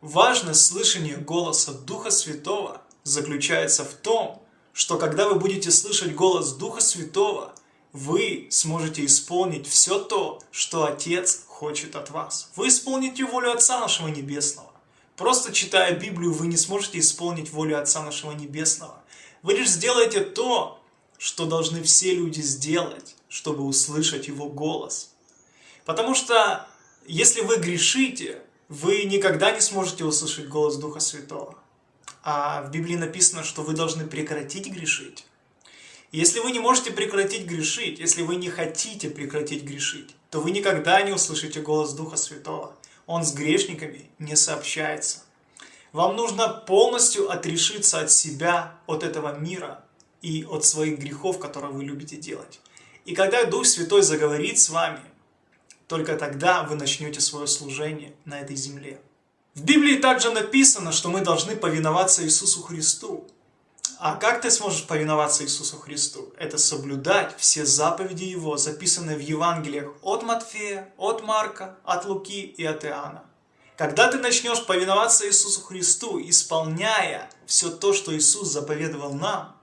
Важность слышания голоса Духа Святого заключается в том, что когда вы будете слышать голос Духа Святого, вы сможете исполнить все то, что Отец хочет от вас. Вы исполните волю Отца нашего Небесного. Просто читая Библию, вы не сможете исполнить волю Отца нашего Небесного. Вы лишь сделаете то, что должны все люди сделать, чтобы услышать Его голос. Потому что, если вы грешите, вы никогда не сможете услышать голос Духа Святого. А в Библии написано, что вы должны прекратить грешить. Если вы не можете прекратить грешить, если вы не хотите прекратить грешить, то вы никогда не услышите голос Духа Святого. Он с грешниками не сообщается. Вам нужно полностью отрешиться от себя, от этого мира и от своих грехов, которые вы любите делать. И когда Дух Святой заговорит с вами, только тогда вы начнете свое служение на этой земле. В Библии также написано, что мы должны повиноваться Иисусу Христу. А как ты сможешь повиноваться Иисусу Христу? Это соблюдать все заповеди Его, записанные в Евангелиях от Матфея, от Марка, от Луки и от Иоанна. Когда ты начнешь повиноваться Иисусу Христу, исполняя все то, что Иисус заповедовал нам,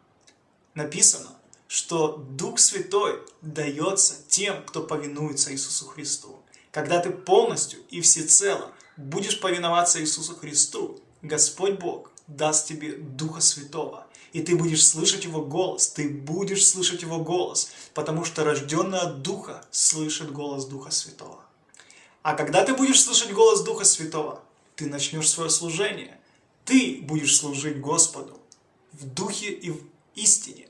написано, что Дух Святой дается тем, кто повинуется Иисусу Христу. Когда ты полностью и всецело будешь повиноваться Иисусу Христу, Господь Бог даст тебе Духа Святого, и ты будешь слышать Его голос, ты будешь слышать Его голос, потому что рожденный от Духа слышит голос Духа Святого. А когда ты будешь слышать голос Духа Святого, ты начнешь свое служение, ты будешь служить Господу в Духе и в истине.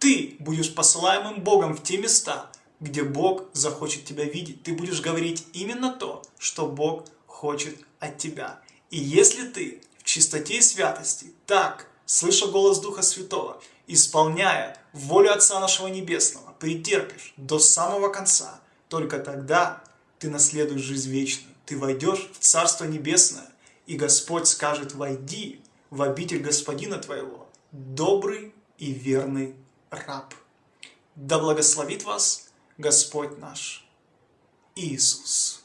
Ты будешь посылаемым Богом в те места, где Бог захочет тебя видеть. Ты будешь говорить именно то, что Бог хочет от тебя. И если ты в чистоте и святости, так, слыша голос Духа Святого, исполняя волю Отца нашего Небесного, претерпишь до самого конца, только тогда ты наследуешь жизнь вечную. Ты войдешь в Царство Небесное, и Господь скажет, войди в обитель Господина твоего, добрый и верный раб. Да благословит вас Господь наш Иисус.